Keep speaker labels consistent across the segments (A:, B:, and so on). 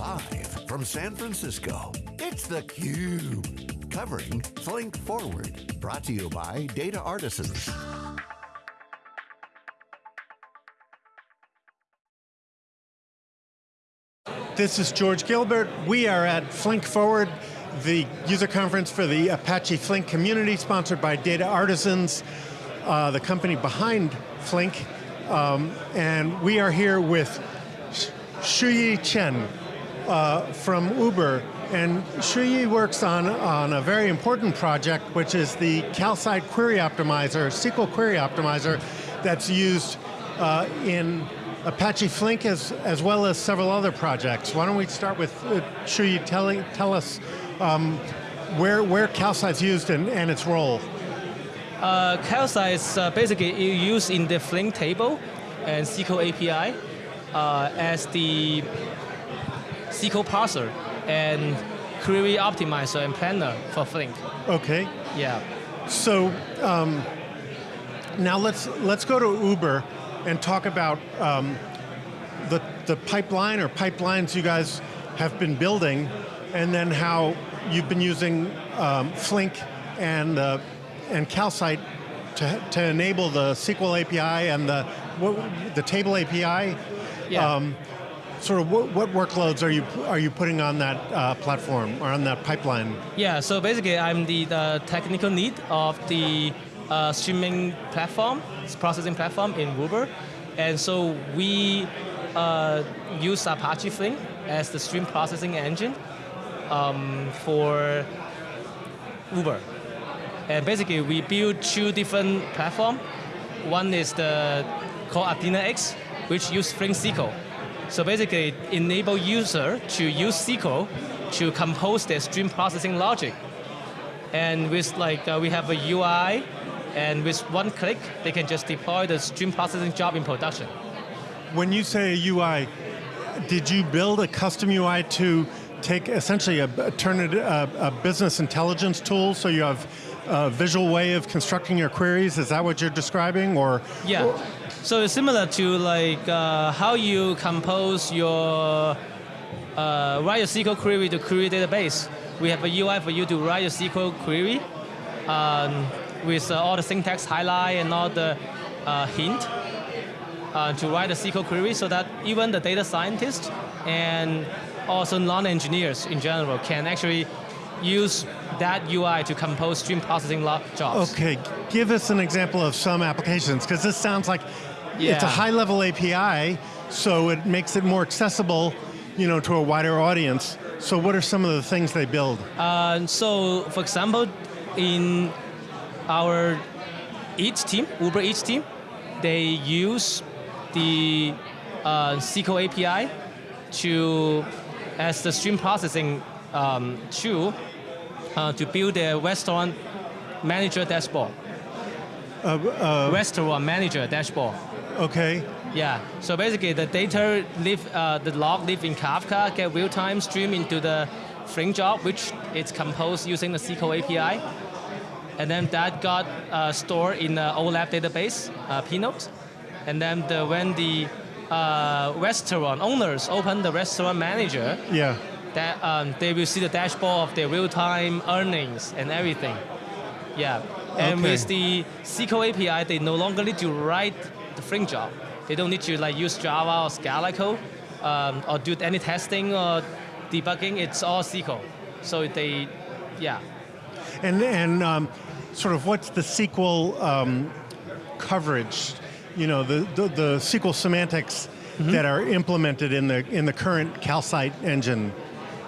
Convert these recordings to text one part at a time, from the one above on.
A: Live from San Francisco, it's theCUBE. Covering Flink Forward. Brought to you by Data Artisans.
B: This is George Gilbert. We are at Flink Forward, the user conference for the Apache Flink community, sponsored by Data Artisans, uh, the company behind Flink. Um, and we are here with Shuyi Chen uh, from Uber. And Shuyi works on, on a very important project, which is the Calcite Query Optimizer, SQL Query Optimizer, that's used uh, in Apache Flink as, as well as several other projects. Why don't we start with uh, Shuyi telling, tell us um, where, where Calcite's used and, and its role.
C: Uh, Calcite is uh, basically used in the Flink table and SQL API uh, as the SQL parser and query optimizer and planner for Flink.
B: Okay.
C: Yeah.
B: So um, now let's let's go to Uber and talk about um, the the pipeline or pipelines you guys have been building, and then how you've been using um, Flink and uh, and Calcite to to enable the SQL API and the what, the table API.
C: Yeah.
B: Sort of what, what, workloads are you are you putting on that uh, platform or on that pipeline?
C: Yeah, so basically I'm the, the technical lead of the uh, streaming platform, processing platform in Uber. And so we uh, use Apache Flink as the stream processing engine um, for Uber. And basically we build two different platforms. One is the called AthenaX, which use Flink SQL. So basically, enable user to use SQL to compose their stream processing logic. And with like, uh, we have a UI, and with one click, they can just deploy the stream processing job in production.
B: When you say a UI, did you build a custom UI to take essentially a, turn it a, a business intelligence tool so you have a visual way of constructing your queries? Is that what you're describing, or?
C: Yeah. So it's similar to like uh, how you compose your, uh, write a SQL query to query database. We have a UI for you to write a SQL query um, with uh, all the syntax highlight and all the uh, hint uh, to write a SQL query so that even the data scientists and also non-engineers in general can actually use that UI to compose stream processing jobs.
B: Okay, give us an example of some applications, because this sounds like yeah. it's a high level API, so it makes it more accessible you know, to a wider audience. So what are some of the things they build?
C: Uh, so for example, in our Eats team, Uber Eats team, they use the uh, SQL API to, as the stream processing um, uh, to build a restaurant manager dashboard.
B: Uh, uh,
C: restaurant manager dashboard.
B: Okay.
C: Yeah, so basically the data live, uh, the log live in Kafka, get real-time stream into the Flink job, which it's composed using the SQL API. And then that got uh, stored in the OLAP database, uh, Pinot. And then the, when the uh, restaurant owners open the restaurant manager,
B: yeah.
C: That um, they will see the dashboard of their real-time earnings and everything. Yeah, and
B: okay.
C: with the SQL API, they no longer need to write the Flink job. They don't need to like use Java or Scala code um, or do any testing or debugging. It's all SQL. So they, yeah.
B: And and um, sort of what's the SQL um, coverage? You know, the, the, the SQL semantics mm -hmm. that are implemented in the in the current Calcite engine.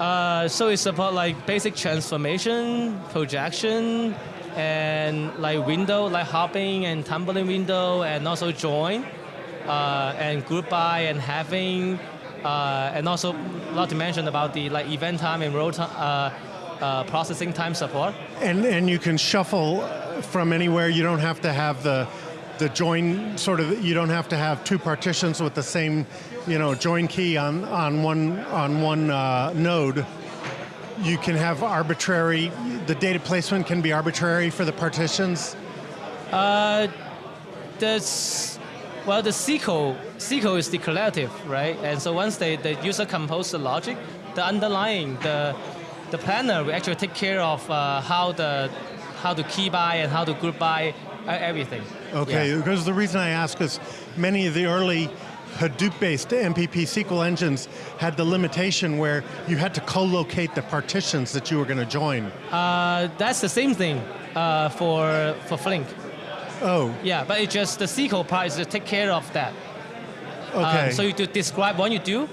C: Uh, so it's about like basic transformation, projection, and like window, like hopping and tumbling window, and also join, uh, and group by and having, uh, and also a lot to mention about the like event time and row time, uh, uh, processing time support.
B: And and you can shuffle from anywhere. You don't have to have the the join sort of. You don't have to have two partitions with the same, you know, join key on on one on one uh, node you can have arbitrary, the data placement can be arbitrary for the partitions?
C: Uh, Well, the SQL, SQL is declarative, right? And so once they, the user compose the logic, the underlying, the, the planner will actually take care of uh, how, the, how to key by and how to group by uh, everything.
B: Okay,
C: Yeah.
B: because the reason I ask is many of the early Hadoop-based MPP SQL engines had the limitation where you had to co-locate the partitions that you were going to join.
C: Uh, that's the same thing uh, for, for Flink.
B: Oh,
C: Yeah, but it's just the SQL part is to take care of that.
B: okay.
C: Um, so you to describe what you do,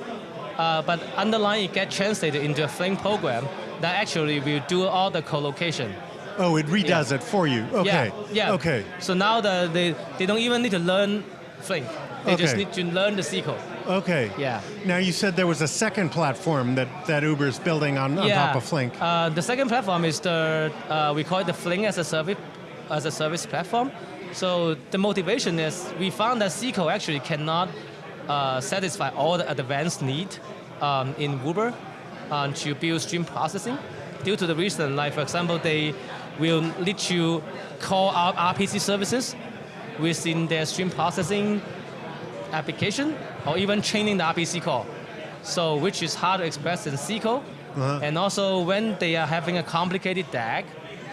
C: uh, but underlying it gets translated into a Flink program that actually will do all the co-location.
B: oh, it redoes
C: yeah.
B: it for you. Okay.
C: Yeah, yeah.
B: Okay.
C: So now the, they, they don't even need to learn Flink. They just need to learn the SQL.
B: Okay.
C: Yeah.
B: Now you said there was a second platform that, that Uber's building on, on
C: yeah.
B: top of Flink.
C: Uh, the second platform is the uh, we call it the Flink as a service as a service platform. So the motivation is we found that SQL actually cannot uh, satisfy all the advanced need um, in Uber uh, to build stream processing due to the reason, like for example, they will let you call out RPC services within their stream processing application or even training the RPC call. So which is hard to express in SQL.
B: Uh-huh.
C: And also when they are having a complicated DAG,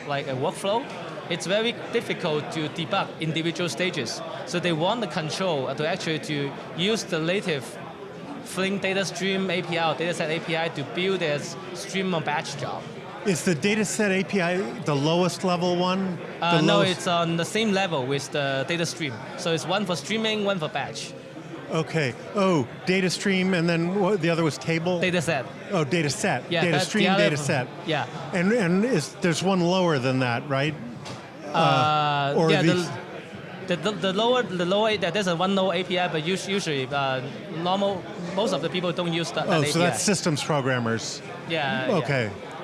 C: like a workflow, it's very difficult to debug individual stages. So they want the control to actually to use the native Flink data stream API or dataset API to build their stream or batch job.
B: Is the dataset API the lowest level one?
C: Uh, no,
B: lowest-
C: it's on the same level with the data stream. So it's one for streaming, one for batch.
B: Okay. Oh, data stream, and then what, the other was table.
C: Data set.
B: oh, data set.
C: Yeah,
B: data stream,
C: other-
B: data set.
C: Yeah.
B: And and is there's one lower than that, right?
C: Uh,
B: or
C: yeah,
B: these-
C: the, the, the lower the lower that there's a one lower API, but usually uh, normal most of the people don't use that, that
B: Oh,
C: API.
B: so that's systems programmers.
C: yeah. yeah.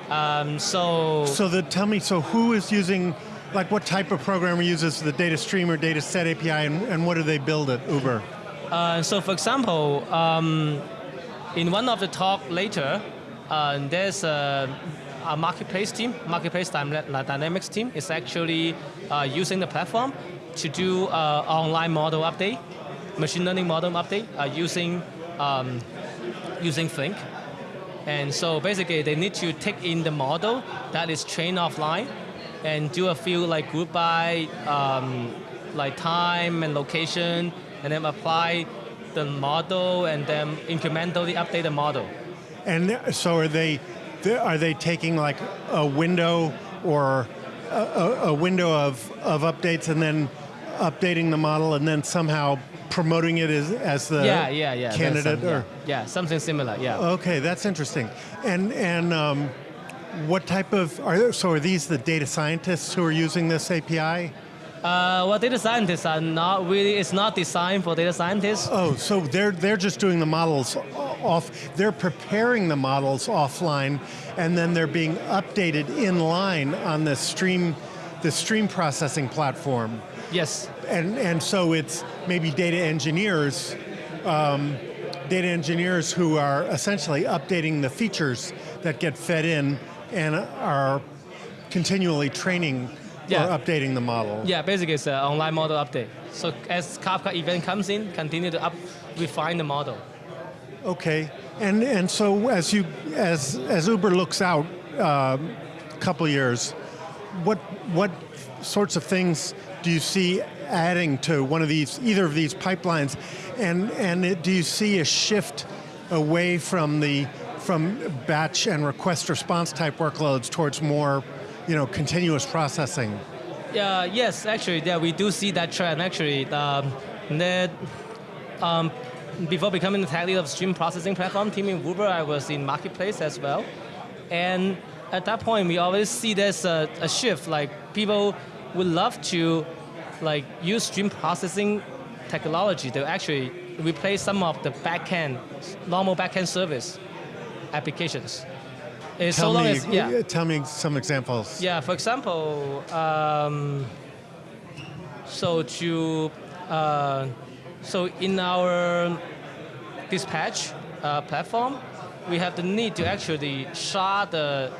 C: Um, so
B: So the tell me, so who is using, like, what type of programmer uses the data stream or data set API, and, and what do they build at Uber?
C: uh, so for example, um, in one of the talk later, uh, there's a, a marketplace team, marketplace dynamics team is actually uh, using the platform to do uh, online model update, machine learning model update uh, using um, using Flink. And so basically they need to take in the model that is trained offline and do a few like group by um, like time and location and then apply the model and then incrementally update the model.
B: And so are they, are they taking like a window or a, a window of, of updates and then updating the model and then somehow promoting it as, as the
C: yeah, yeah, yeah.
B: candidate?
C: some-
B: or
C: yeah, something similar, yeah.
B: Okay, that's interesting. And and um, what type of are so are these the data scientists who are using this API?
C: Uh, well, data scientists are not really, it's not designed for data scientists.
B: Oh, so they're they're just doing the models off. They're preparing the models offline, and then they're being updated in line on the stream, the stream processing platform.
C: Yes.
B: And and so it's maybe data engineers, um, data engineers who are essentially updating the features that get fed in and are continually training
C: Yeah.
B: or updating the model.
C: Yeah, basically it's an online model update. So as Kafka event comes in, continue to up, refine the model.
B: Okay, and and so as you as as Uber looks out a couple years, what what sorts of things do you see adding to one of these either of these pipelines, and and it, do you see a shift away from the from batch and request response type workloads towards more, you know, continuous processing?
C: Yeah, yes, actually, yeah, we do see that trend. Actually, um, that um, before becoming the tech lead of stream processing platform team in Uber, I was in marketplace as well, and at that point, we always see there's a, a shift. Like people would love to, like, use stream processing technology to actually replace some of the backend, normal backend service applications. It's so
B: Tell
C: long
B: me,
C: as yeah.
B: tell me some examples.
C: Yeah, for example, um, so to uh, so in our dispatch uh, platform, we have the need to actually shard the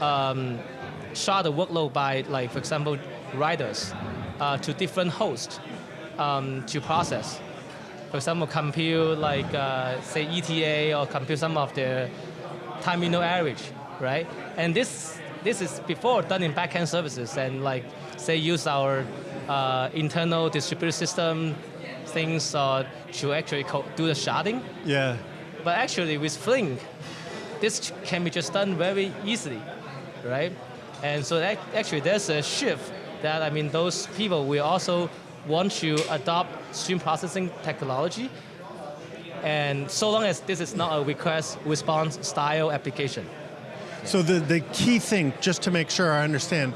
C: um, shard the workload by like for example riders uh, to different hosts. um, to process. For example, compute like uh, say ETA or compute some of the time window average, right? And this this is before done in backend services and like say use our uh, internal distributed system things uh, to actually do the sharding.
B: Yeah.
C: But actually with Flink, this can be just done very easily, right? And so that, actually there's a shift that I mean those people will also want to adopt stream processing technology. And so long as this is not a request response style application.
B: So the, the key thing, just to make sure I understand,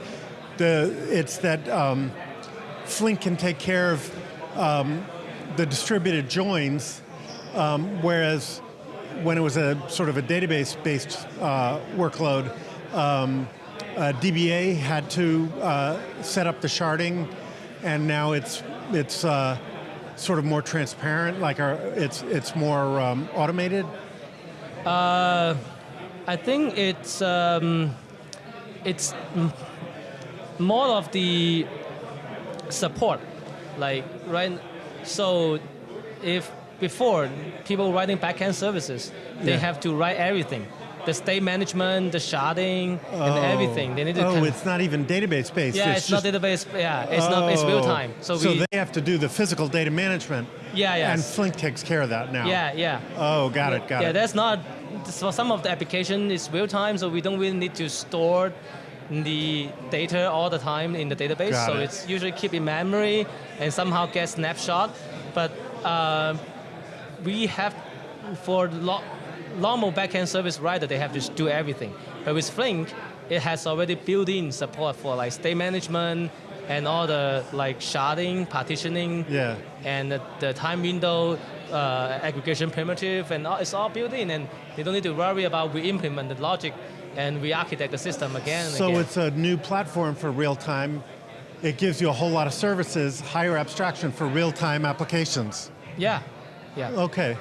B: the it's that um, Flink can take care of um, the distributed joins, um, whereas when it was a sort of a database-based uh, workload, um, uh, DBA had to uh, set up the sharding, and now it's it's uh, sort of more transparent, like our, it's it's more um, automated.
C: Uh, I think it's um, it's more of the support, like right. So if before people writing backend services, they
B: Yeah.
C: have to write everything, the state management, the sharding, and
B: Oh.
C: everything. They need to.
B: Oh, it's not even database based.
C: yeah, it's, not database. Yeah, it's not. It's real
B: Oh.
C: time. So, we.
B: they have to do the physical data management.
C: Yeah, yes.
B: And Flink takes care of that now.
C: yeah, yeah.
B: Oh, got it, got
C: yeah,
B: it.
C: Yeah, that's not, for some of the application, it's real time, so we don't really need to store the data all the time in the database.
B: Got
C: so
B: it.
C: it's usually keep in memory and somehow get snapshot. But uh, we have, for lo- normal backend service writer, they have to do everything. But with Flink, it has already built-in support for like state management and all the like sharding, partitioning,
B: Yeah.
C: and the, the time window uh, aggregation primitive, and all, it's all built in, and they don't need to worry about we implement the logic and re-architect the system again
B: So
C: again.
B: it's a new platform for real time. It gives you a whole lot of services, higher abstraction for real time applications.
C: yeah, yeah.
B: Okay.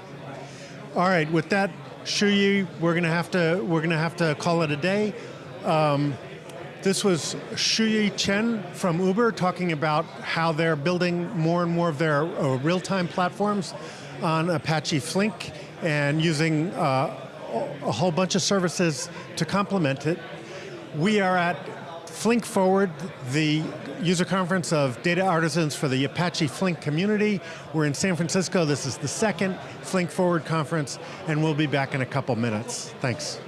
B: All right. With that, Shuyi, we're gonna have to we're gonna have to call it a day. Um, this was Shuyi Chen from Uber talking about how they're building more and more of their uh, real-time platforms on Apache Flink and using uh, a whole bunch of services to complement it. We are at Flink Forward, the user conference of data artisans for the Apache Flink community. We're in San Francisco. This is the second Flink Forward conference, and we'll be back in a couple minutes. Thanks.